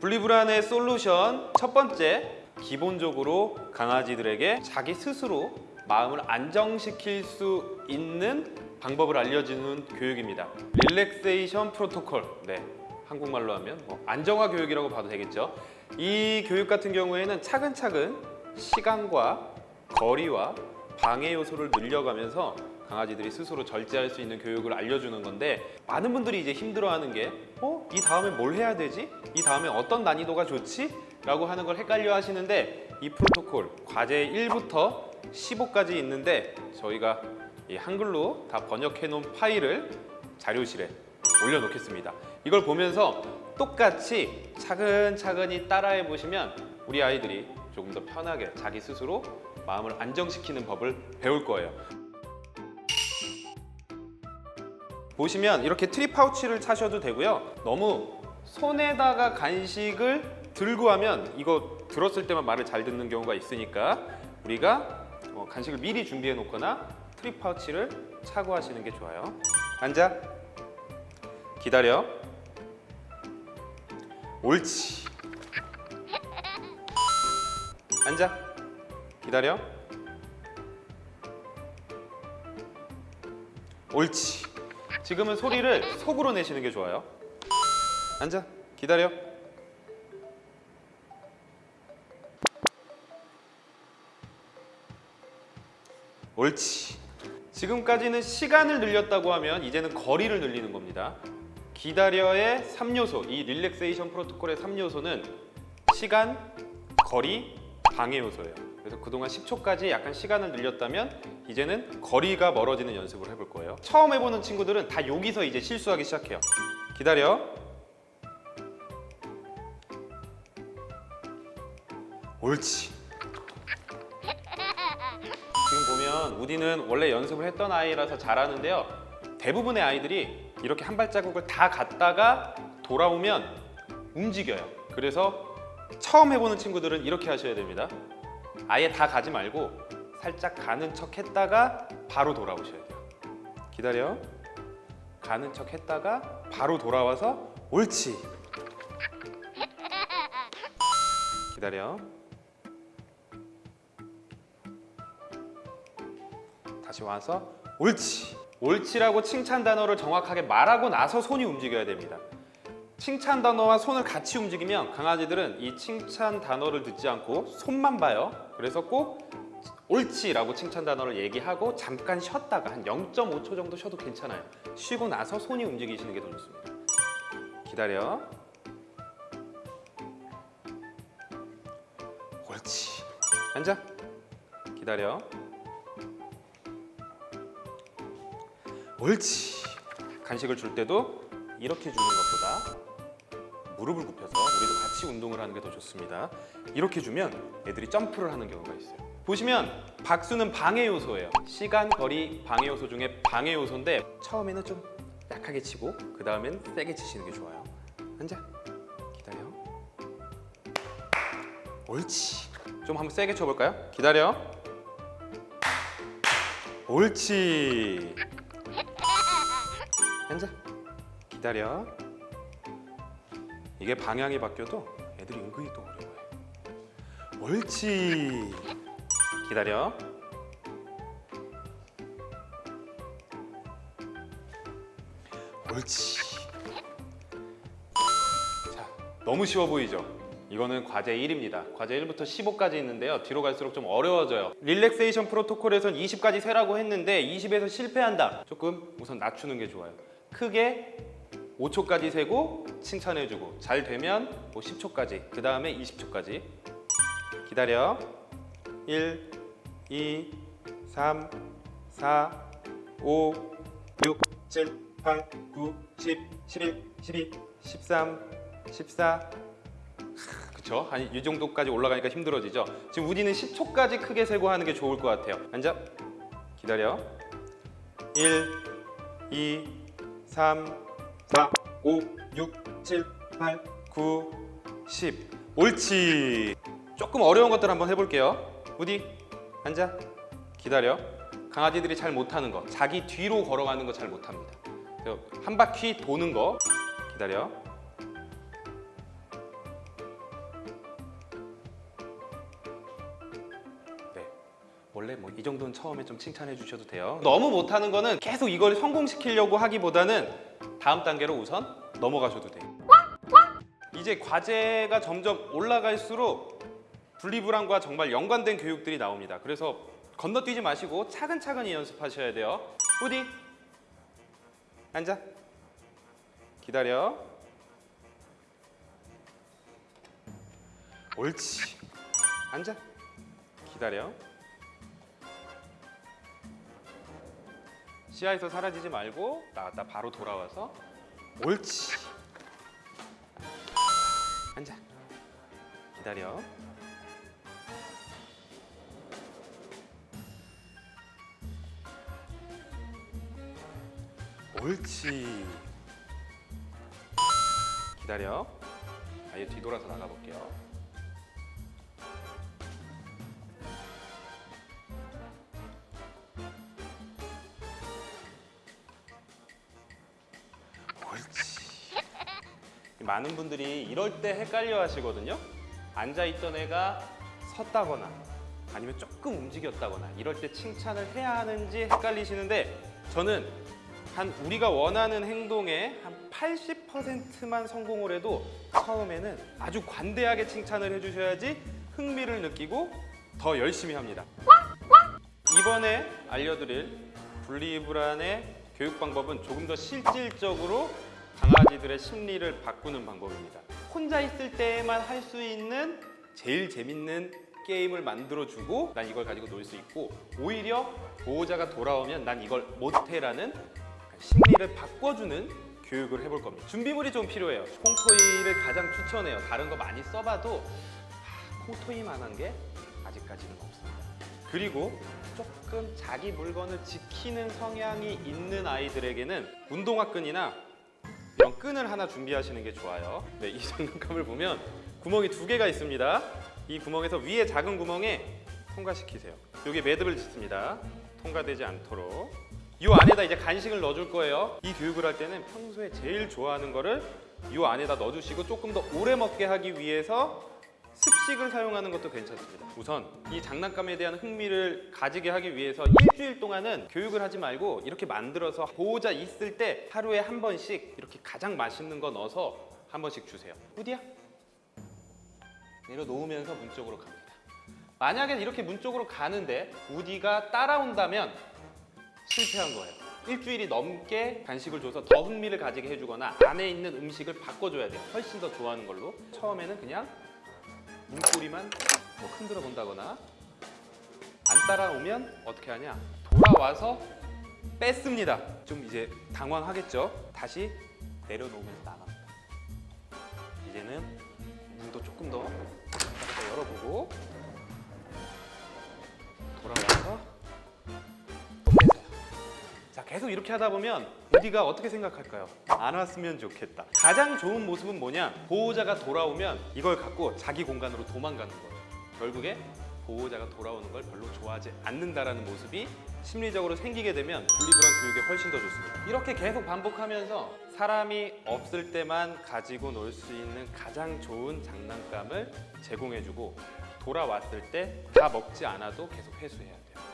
분리불안의 솔루션 첫 번째 기본적으로 강아지들에게 자기 스스로 마음을 안정시킬 수 있는 방법을 알려주는 교육입니다. 릴렉세이션 프로토콜. 네 한국말로 하면 뭐 안정화 교육이라고 봐도 되겠죠? 이 교육 같은 경우에는 차근차근 시간과 거리와 방해 요소를 늘려가면서 강아지들이 스스로 절제할 수 있는 교육을 알려주는 건데 많은 분들이 이제 힘들어하는 게 어? 이 다음에 뭘 해야 되지? 이 다음에 어떤 난이도가 좋지? 라고 하는 걸 헷갈려 하시는데 이 프로토콜 과제 1부터 15까지 있는데 저희가 이 한글로 다 번역해 놓은 파일을 자료실에 올려놓겠습니다 이걸 보면서 똑같이 차근차근히 따라해 보시면 우리 아이들이 조금 더 편하게 자기 스스로 마음을 안정시키는 법을 배울 거예요 보시면 이렇게 treat pouch를 차셔도 되고요. 너무 손에다가 간식을 들고 하면 이거 들었을 때만 말을 잘 듣는 경우가 있으니까 우리가 어, 간식을 미리 준비해 놓거나 treat pouch를 차고 하시는 게 좋아요. 앉아. 기다려. 옳지. 앉아. 기다려. 옳지 지금은 소리를 속으로 내시는 게 좋아요. 앉아. 기다려. 옳지. 지금까지는 시간을 늘렸다고 하면 이제는 거리를 늘리는 겁니다. 기다려의 3요소 이 릴렉세이션 프로토콜의 3요소는 시간, 거리, 방해 요소예요 그래서 그동안 10초까지 약간 시간을 늘렸다면 이제는 거리가 멀어지는 연습을 해볼 거예요. 처음 해보는 친구들은 다 여기서 이제 실수하기 시작해요. 기다려. 옳지. 지금 보면 우디는 원래 연습을 했던 아이라서 잘하는데요. 대부분의 아이들이 이렇게 한 발자국을 다 갔다가 돌아오면 움직여요. 그래서 처음 해보는 친구들은 이렇게 하셔야 됩니다 아예 다 가지 말고 살짝 가는 척 했다가 바로 돌아오셔야 돼요. 기다려. 가는 척 했다가 바로 돌아와서 옳지. 기다려. 다시 와서 옳지. 옳지라고 칭찬 단어를 정확하게 말하고 나서 손이 움직여야 됩니다 칭찬 단어와 손을 같이 움직이면 강아지들은 이 칭찬 단어를 듣지 않고 손만 봐요. 그래서 꼭 옳지 라고 칭찬 단어를 얘기하고 잠깐 쉬었다가 한 0.5초 정도 쉬어도 괜찮아요. 쉬고 나서 손이 움직이시는 게 더 좋습니다. 기다려. 옳지. 앉아. 기다려. 옳지. 간식을 줄 때도 이렇게 주는 것보다 무릎을 굽혀서 우리도 같이 운동을 하는 게 더 좋습니다. 이렇게 주면 애들이 점프를 하는 경우가 있어요. 보시면 박수는 방해 요소예요. 시간, 거리, 방해 요소 중에 방해 요소인데 처음에는 좀 약하게 치고 그 다음엔 세게 치시는 게 좋아요. 앉아. 기다려. 옳지. 좀 한번 세게 쳐볼까요? 기다려. 옳지. 앉아. 기다려 이게 방향이 바뀌어도 애들이 은근히 또 어려워해 옳지. 기다려. 옳지. 자 너무 쉬워 보이죠? 이거는 과제 1입니다. 과제 1부터 15까지 있는데요. 뒤로 갈수록 좀 어려워져요. 릴렉세이션 프로토콜에선 20까지 세라고 했는데 20에서 실패한다. 조금 우선 낮추는 게 좋아요. 크게 5초까지 세고 칭찬해주고 잘 되면 뭐 10초까지 그 다음에 20초까지. 기다려. 1, 2, 3, 4, 5, 6, 7, 8, 9, 10, 11, 12, 13, 14 그쵸? 한 이 정도까지 올라가니까 힘들어지죠? 지금 우디는 10초까지 크게 세고 하는 게 좋을 것 같아요. 앉아. 기다려. 1, 2, 3, 4, 5, 6, 7, 8, 9, 10 옳지. 조금 어려운 것들 한번 해볼게요. 우디 앉아. 기다려. 강아지들이 잘 못하는 거. 자기 뒤로 걸어가는 거 잘 못합니다. 한 바퀴 도는 거. 기다려. 네. 원래 뭐 이 정도는 처음에 좀 칭찬해 주셔도 돼요. 너무 못하는 거는 계속 이걸 성공시키려고 하기보다는 다음 단계로 우선 넘어가셔도 돼요. 이제 과제가 점점 올라갈수록 분리불안과 정말 연관된 교육들이 나옵니다. 그래서 건너뛰지 마시고 차근차근히 연습하셔야 돼요. 우디 앉아. 기다려. 옳지. 앉아. 기다려. 시야에서 사라지지 말고 나갔다 바로 돌아와서 옳지. 앉아. 기다려. 옳지. 기다려. 아예 뒤돌아서 나가볼게요. 많은 분들이 이럴 때 헷갈려 하시거든요. 앉아있던 애가 섰다거나 아니면 조금 움직였다거나 이럴 때 칭찬을 해야 하는지 헷갈리시는데 저는 한 우리가 원하는 행동의 한 80%만 성공을 해도 처음에는 아주 관대하게 칭찬을 해주셔야지 흥미를 느끼고 더 열심히 합니다. 이번에 알려드릴 분리불안의 교육 방법은 조금 더 실질적으로 강아지들의 심리를 바꾸는 방법입니다. 혼자 있을 때만 할 수 있는 제일 재밌는 게임을 만들어주고 난 이걸 가지고 놀 수 있고 오히려 보호자가 돌아오면 난 이걸 못해라는 심리를 바꿔주는 교육을 해볼 겁니다. 준비물이 좀 필요해요. 콩토이를 가장 추천해요. 다른 거 많이 써봐도 하, 콩토이만한 게 아직까지는 없습니다. 그리고 조금 자기 물건을 지키는 성향이 있는 아이들에게는 운동화 끈이나 이런 끈을 하나 준비하시는 게 좋아요. 네, 이 장난감을 보면 구멍이 두 개가 있습니다. 이 구멍에서 위에 작은 구멍에 통과시키세요. 여기 매듭을 짓습니다. 통과되지 않도록. 이 안에다 이제 간식을 넣어줄 거예요. 이 교육을 할 때는 평소에 제일 좋아하는 거를 이 안에다 넣어주시고 조금 더 오래 먹게 하기 위해서 습식을 사용하는 것도 괜찮습니다. 우선 이 장난감에 대한 흥미를 가지게 하기 위해서 일주일 동안은 교육을 하지 말고 이렇게 만들어서 보호자 있을 때 하루에 한 번씩 이렇게 가장 맛있는 거 넣어서 한 번씩 주세요. 우디야 내려놓으면서 문 쪽으로 갑니다. 만약에 이렇게 문 쪽으로 가는데 우디가 따라온다면 실패한 거예요. 일주일이 넘게 간식을 줘서 더 흥미를 가지게 해주거나 안에 있는 음식을 바꿔줘야 돼요. 훨씬 더 좋아하는 걸로. 처음에는 그냥 문고리만 뭐 흔들어 본다거나 안 따라오면 어떻게 하냐? 돌아와서 뺐습니다. 좀 이제 당황하겠죠? 다시 내려놓으면서 나갑니다. 이제는 문도 조금 더더 열어보고 계속 이렇게 하다 보면 우디가 어떻게 생각할까요? 안 왔으면 좋겠다. 가장 좋은 모습은 뭐냐? 보호자가 돌아오면 이걸 갖고 자기 공간으로 도망가는 거예요. 결국에 보호자가 돌아오는 걸 별로 좋아하지 않는다라는 모습이 심리적으로 생기게 되면 분리불안 교육에 훨씬 더 좋습니다. 이렇게 계속 반복하면서 사람이 없을 때만 가지고 놀 수 있는 가장 좋은 장난감을 제공해주고 돌아왔을 때 다 먹지 않아도 계속 회수해야 돼요.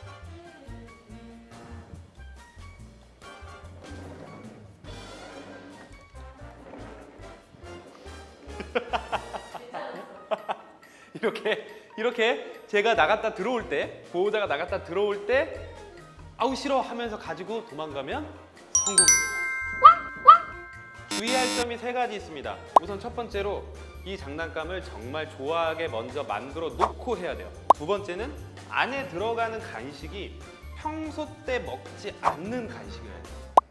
이렇게 이렇게 제가 나갔다 들어올 때 보호자가 나갔다 들어올 때 아우 싫어 하면서 가지고 도망가면 성공입니다. 주의할 점이 세 가지 있습니다. 우선 첫 번째로 이 장난감을 정말 좋아하게 먼저 만들어 놓고 해야 돼요. 두 번째는 안에 들어가는 간식이 평소 때 먹지 않는 간식이에요.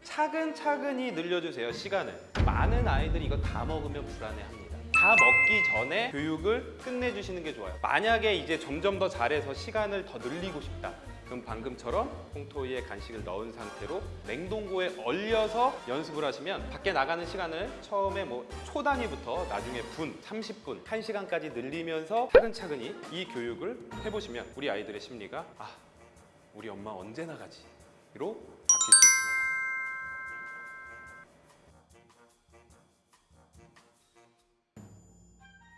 차근차근히 늘려주세요 시간을. 많은 아이들이 이거 다 먹으면 불안해합니다. 다 먹기 전에 교육을 끝내주시는 게 좋아요. 만약에 이제 점점 더 잘해서 시간을 더 늘리고 싶다. 그럼 방금처럼 콩토이에 간식을 넣은 상태로 냉동고에 얼려서 연습을 하시면 밖에 나가는 시간을 처음에 뭐 초 단위부터 나중에 분, 30분, 1시간까지 늘리면서 차근차근히 이 교육을 해보시면 우리 아이들의 심리가 아 우리 엄마 언제 나가지? 로